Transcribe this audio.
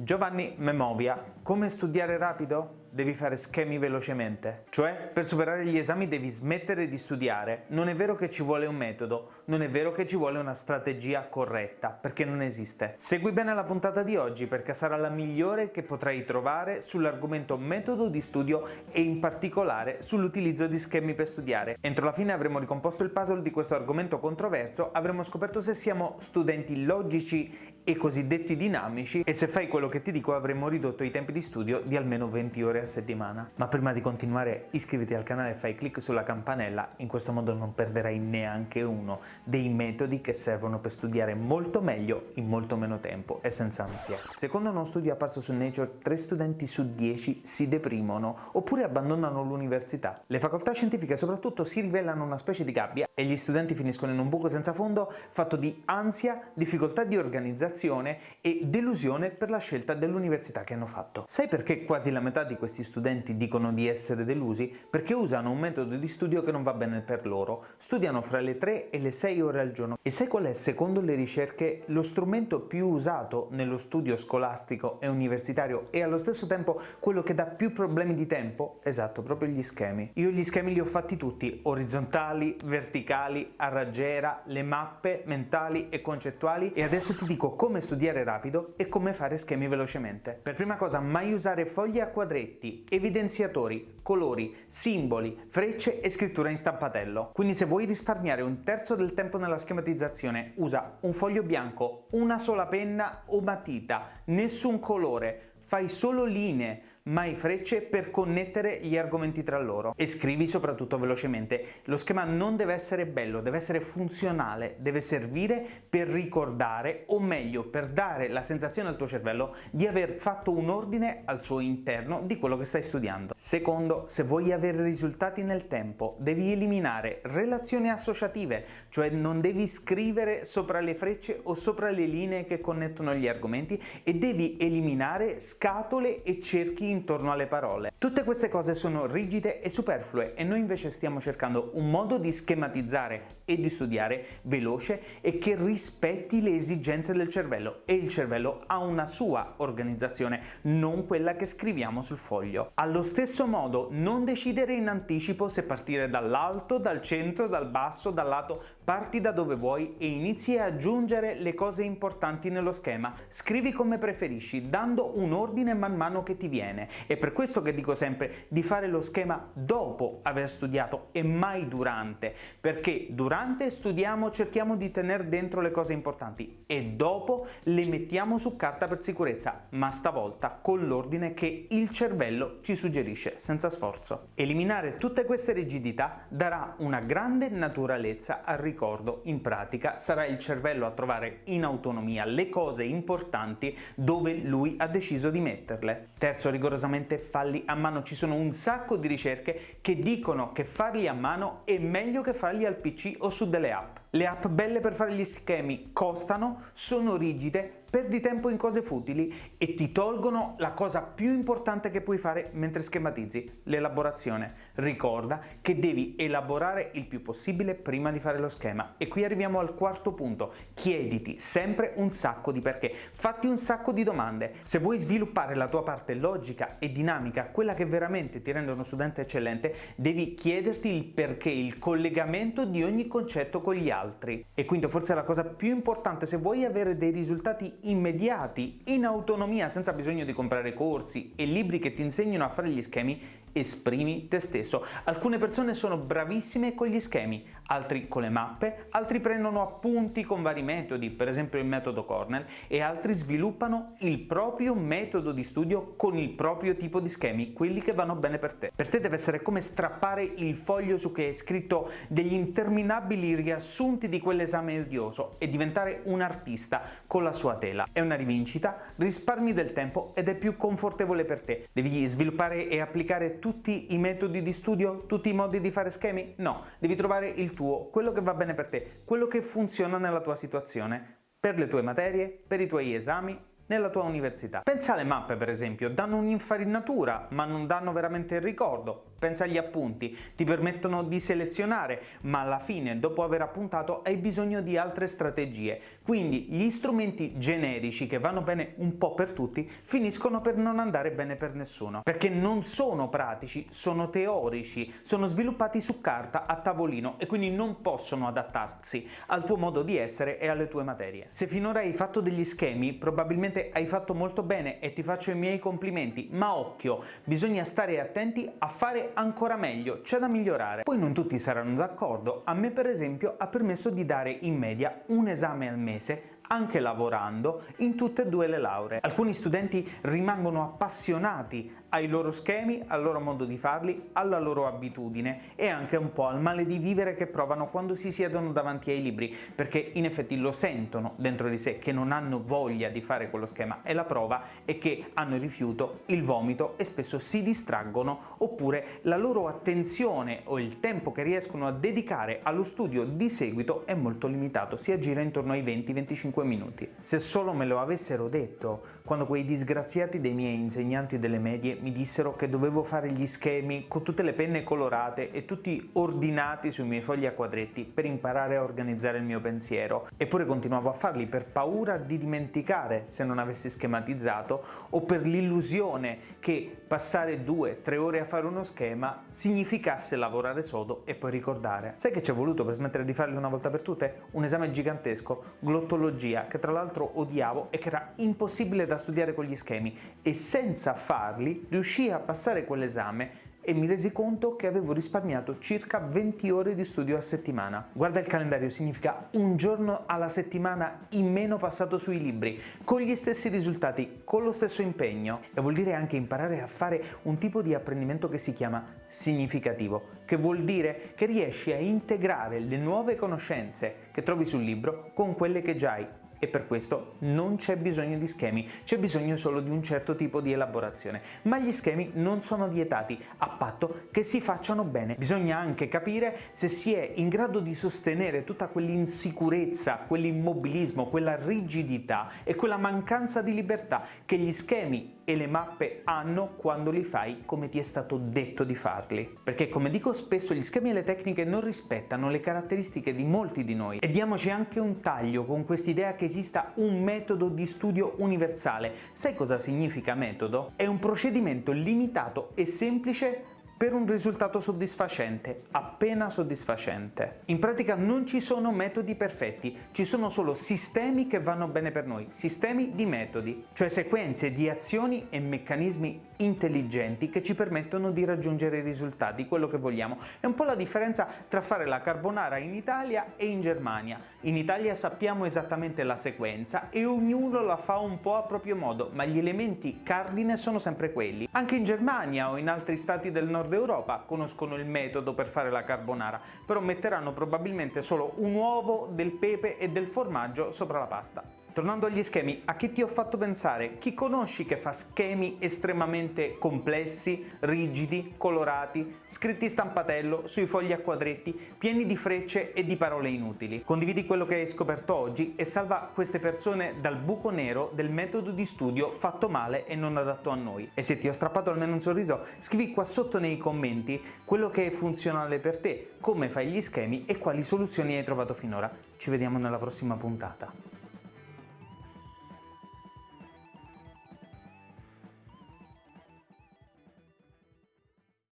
Giovanni Memovia, come studiare rapido? Devi fare schemi velocemente. Cioè, per superare gli esami devi smettere di studiare. Non è vero che ci vuole un metodo, non è vero che ci vuole una strategia corretta, perché non esiste. Segui bene la puntata di oggi perché sarà la migliore che potrai trovare sull'argomento metodo di studio e in particolare sull'utilizzo di schemi per studiare. Entro la fine avremo ricomposto il puzzle di questo argomento controverso, avremo scoperto se siamo studenti logici e cosiddetti dinamici e se fai quello che ti dico avremo ridotto i tempi di studio di almeno 20 ore a settimana. Ma prima di continuare iscriviti al canale e fai clic sulla campanella, in questo modo non perderai neanche uno dei metodi che servono per studiare molto meglio in molto meno tempo e senza ansia. Secondo uno studio apparso su Nature, 3 studenti su 10 si deprimono oppure abbandonano l'università. Le facoltà scientifiche soprattutto si rivelano una specie di gabbia e gli studenti finiscono in un buco senza fondo fatto di ansia, difficoltà di organizzazione e delusione per la scelta dell'università che hanno fatto. Sai perché quasi la metà di questi studenti dicono di essere delusi? Perché usano un metodo di studio che non va bene per loro. Studiano fra le 3 e le 6 ore al giorno. E sai qual è, secondo le ricerche, lo strumento più usato nello studio scolastico e universitario e allo stesso tempo quello che dà più problemi di tempo? Esatto, proprio gli schemi. Io gli schemi li ho fatti tutti, orizzontali, verticali, a raggiera, le mappe mentali e concettuali e adesso ti dico come studiare rapido e come fare schemi velocemente. Per prima cosa mai usare foglie a quadretti, evidenziatori, colori, simboli, frecce e scrittura in stampatello. Quindi se vuoi risparmiare un terzo del tempo nella schematizzazione usa un foglio bianco, una sola penna o matita, nessun colore, fai solo linee, mai frecce per connettere gli argomenti tra loro e scrivi soprattutto velocemente. Lo schema non deve essere bello, deve essere funzionale, deve servire per ricordare o meglio per dare la sensazione al tuo cervello di aver fatto un ordine al suo interno di quello che stai studiando. Secondo, se vuoi avere risultati nel tempo devi eliminare relazioni associative, cioè non devi scrivere sopra le frecce o sopra le linee che connettono gli argomenti e devi eliminare scatole e cerchi intorno alle parole. Tutte queste cose sono rigide e superflue e noi invece stiamo cercando un modo di schematizzare e di studiare veloce e che rispetti le esigenze del cervello e il cervello ha una sua organizzazione, non quella che scriviamo sul foglio. Allo stesso modo non decidere in anticipo se partire dall'alto, dal centro, dal basso, dal lato, parti da dove vuoi e inizi a aggiungere le cose importanti nello schema. Scrivi come preferisci, dando un ordine man mano che ti viene. È per questo che dico sempre di fare lo schema dopo aver studiato e mai durante, perché durante studiamo, cerchiamo di tenere dentro le cose importanti e dopo le mettiamo su carta per sicurezza, ma stavolta con l'ordine che il cervello ci suggerisce, senza sforzo. Eliminare tutte queste rigidità darà una grande naturalezza al ricordo, in pratica sarà il cervello a trovare in autonomia le cose importanti dove lui ha deciso di metterle. Terzo rigorosamente falli a mano. Ci sono un sacco di ricerche che dicono che farli a mano è meglio che farli al PC o su delle app. Le app belle per fare gli schemi costano, sono rigide, perdi tempo in cose futili e ti tolgono la cosa più importante che puoi fare mentre schematizzi, l'elaborazione. Ricorda che devi elaborare il più possibile prima di fare lo schema. E qui arriviamo al quarto punto. Chiediti sempre un sacco di perché. Fatti un sacco di domande. Se vuoi sviluppare la tua parte logica e dinamica, quella che veramente ti rende uno studente eccellente, devi chiederti il perché, il collegamento di ogni concetto con gli altri altri. E quindi forse la cosa più importante se vuoi avere dei risultati immediati, in autonomia, senza bisogno di comprare corsi e libri che ti insegnino a fare gli schemi, esprimi te stesso. Alcune persone sono bravissime con gli schemi, altri con le mappe, altri prendono appunti con vari metodi, per esempio il metodo Cornell, e altri sviluppano il proprio metodo di studio con il proprio tipo di schemi, quelli che vanno bene per te. Per te deve essere come strappare il foglio su cui hai scritto degli interminabili riassunti di quell'esame odioso e diventare un artista con la sua tela. È una rivincita, risparmi del tempo ed è più confortevole per te. Devi sviluppare e applicare tutti i metodi di studio, tutti i modi di fare schemi? No, devi trovare il tuo, quello che va bene per te, quello che funziona nella tua situazione, per le tue materie, per i tuoi esami, nella tua università. Pensa alle mappe per esempio, danno un'infarinatura ma non danno veramente il ricordo, pensa agli appunti, ti permettono di selezionare, ma alla fine, dopo aver appuntato, hai bisogno di altre strategie. Quindi gli strumenti generici che vanno bene un po' per tutti finiscono per non andare bene per nessuno, perché non sono pratici, sono teorici, sono sviluppati su carta a tavolino e quindi non possono adattarsi al tuo modo di essere e alle tue materie. Se finora hai fatto degli schemi, probabilmente hai fatto molto bene e ti faccio i miei complimenti, ma occhio, bisogna stare attenti a fare ancora meglio, c'è da migliorare. Poi non tutti saranno d'accordo, a me per esempio ha permesso di dare in media un esame al mese mese anche lavorando in tutte e due le lauree. Alcuni studenti rimangono appassionati ai loro schemi, al loro modo di farli, alla loro abitudine e anche un po' al male di vivere che provano quando si siedono davanti ai libri, perché in effetti lo sentono dentro di sé che non hanno voglia di fare quello schema e la prova è che hanno il rifiuto, il vomito e spesso si distraggono oppure la loro attenzione o il tempo che riescono a dedicare allo studio di seguito è molto limitato, si aggira intorno ai 20-25 minuti. Se solo me lo avessero detto quando quei disgraziati dei miei insegnanti delle medie mi dissero che dovevo fare gli schemi con tutte le penne colorate e tutti ordinati sui miei fogli a quadretti per imparare a organizzare il mio pensiero, eppure continuavo a farli per paura di dimenticare se non avessi schematizzato o per l'illusione che passare due, tre ore a fare uno schema significasse lavorare sodo e poi ricordare. Sai che ci è voluto per smettere di farli una volta per tutte? Un esame gigantesco, glottologia, che tra l'altro odiavo e che era impossibile da studiare con gli schemi e senza farli riuscii a passare quell'esame e mi resi conto che avevo risparmiato circa 20 ore di studio a settimana. Guarda il calendario, significa un giorno alla settimana in meno passato sui libri, con gli stessi risultati, con lo stesso impegno. E vuol dire anche imparare a fare un tipo di apprendimento che si chiama significativo, che vuol dire che riesci a integrare le nuove conoscenze che trovi sul libro con quelle che già hai e per questo non c'è bisogno di schemi, c'è bisogno solo di un certo tipo di elaborazione. Ma gli schemi non sono vietati, a patto che si facciano bene. Bisogna anche capire se si è in grado di sostenere tutta quell'insicurezza, quell'immobilismo, quella rigidità e quella mancanza di libertà che gli schemi e le mappe hanno quando li fai come ti è stato detto di farli. Perché come dico spesso gli schemi e le tecniche non rispettano le caratteristiche di molti di noi e diamoci anche un taglio con quest'idea che esista un metodo di studio universale. Sai cosa significa metodo? È un procedimento limitato e semplice per un risultato soddisfacente, appena soddisfacente. In pratica non ci sono metodi perfetti, ci sono solo sistemi che vanno bene per noi, sistemi di metodi, cioè sequenze di azioni e meccanismi intelligenti che ci permettono di raggiungere i risultati, quello che vogliamo. È un po' la differenza tra fare la carbonara in Italia e in Germania. In Italia sappiamo esattamente la sequenza e ognuno la fa un po' a proprio modo, ma gli elementi cardine sono sempre quelli. Anche in Germania o in altri stati del nord Europa conoscono il metodo per fare la carbonara, però metteranno probabilmente solo un uovo, del pepe e del formaggio sopra la pasta. Tornando agli schemi, a chi ti ho fatto pensare? Chi conosci che fa schemi estremamente complessi, rigidi, colorati, scritti stampatello, sui fogli a quadretti, pieni di frecce e di parole inutili? Condividi quello che hai scoperto oggi e salva queste persone dal buco nero del metodo di studio fatto male e non adatto a noi. E se ti ho strappato almeno un sorriso, scrivi qua sotto nei commenti quello che è funzionale per te, come fai gli schemi e quali soluzioni hai trovato finora. Ci vediamo nella prossima puntata.